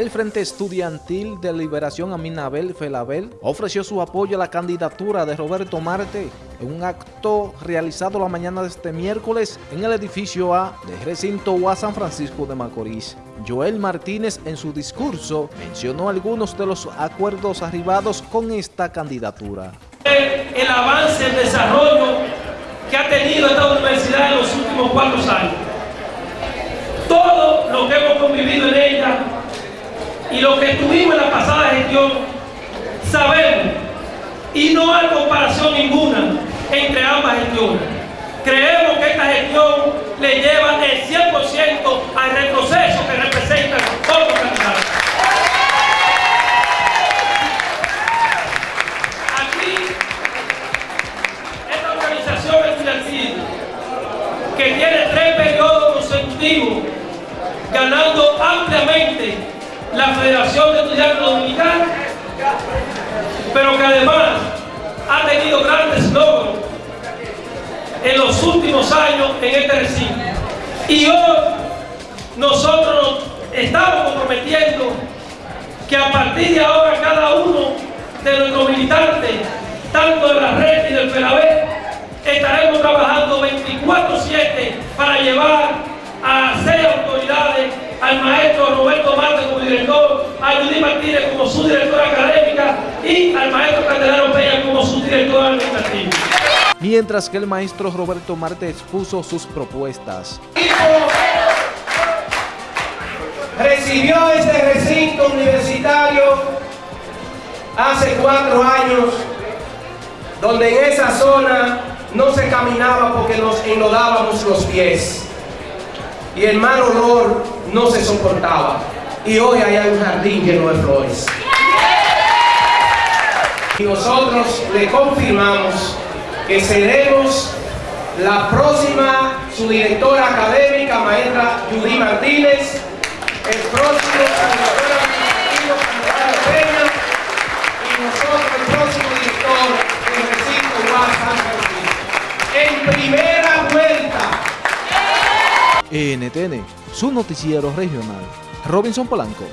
el Frente Estudiantil de Liberación Aminabel Felabel ofreció su apoyo a la candidatura de Roberto Marte en un acto realizado la mañana de este miércoles en el edificio A de recinto UA San Francisco de Macorís. Joel Martínez en su discurso mencionó algunos de los acuerdos arribados con esta candidatura. El avance, el desarrollo que ha tenido esta universidad en los últimos cuatro años. Todo lo que hemos convivido en ella y lo que tuvimos en la pasada gestión, sabemos, y no hay comparación ninguna entre ambas gestiones. Creemos que esta gestión le lleva el 100% al retroceso que representa otros candidatos. Aquí, esta organización estudiantil, que tiene tres periodos consecutivos, ganando ampliamente la Federación de Estudiantes Dominicanos, pero que además ha tenido grandes logros en los últimos años en este recinto. Y hoy nosotros estamos comprometiendo que a partir de ahora cada uno de nuestros militantes, tanto de la red y del FELABE, estaremos trabajando 24-7 para llevar a seis autoridades, al maestro Roberto Marte como director, a Judy Martínez como su directora académica y al maestro Candelero Peña como su director administrativo mientras que el maestro Roberto Marte expuso sus propuestas. Recibió este recinto universitario hace cuatro años, donde en esa zona no se caminaba porque nos enlodábamos los pies y el mal olor no se soportaba. Y hoy hay un jardín lleno de flores. Y nosotros le confirmamos que seremos la próxima su directora académica, maestra Judy Martínez, el próximo director administrativo, Peña, y nosotros el próximo director del recinto San En primera vuelta. NTN, su noticiero regional. Robinson Polanco.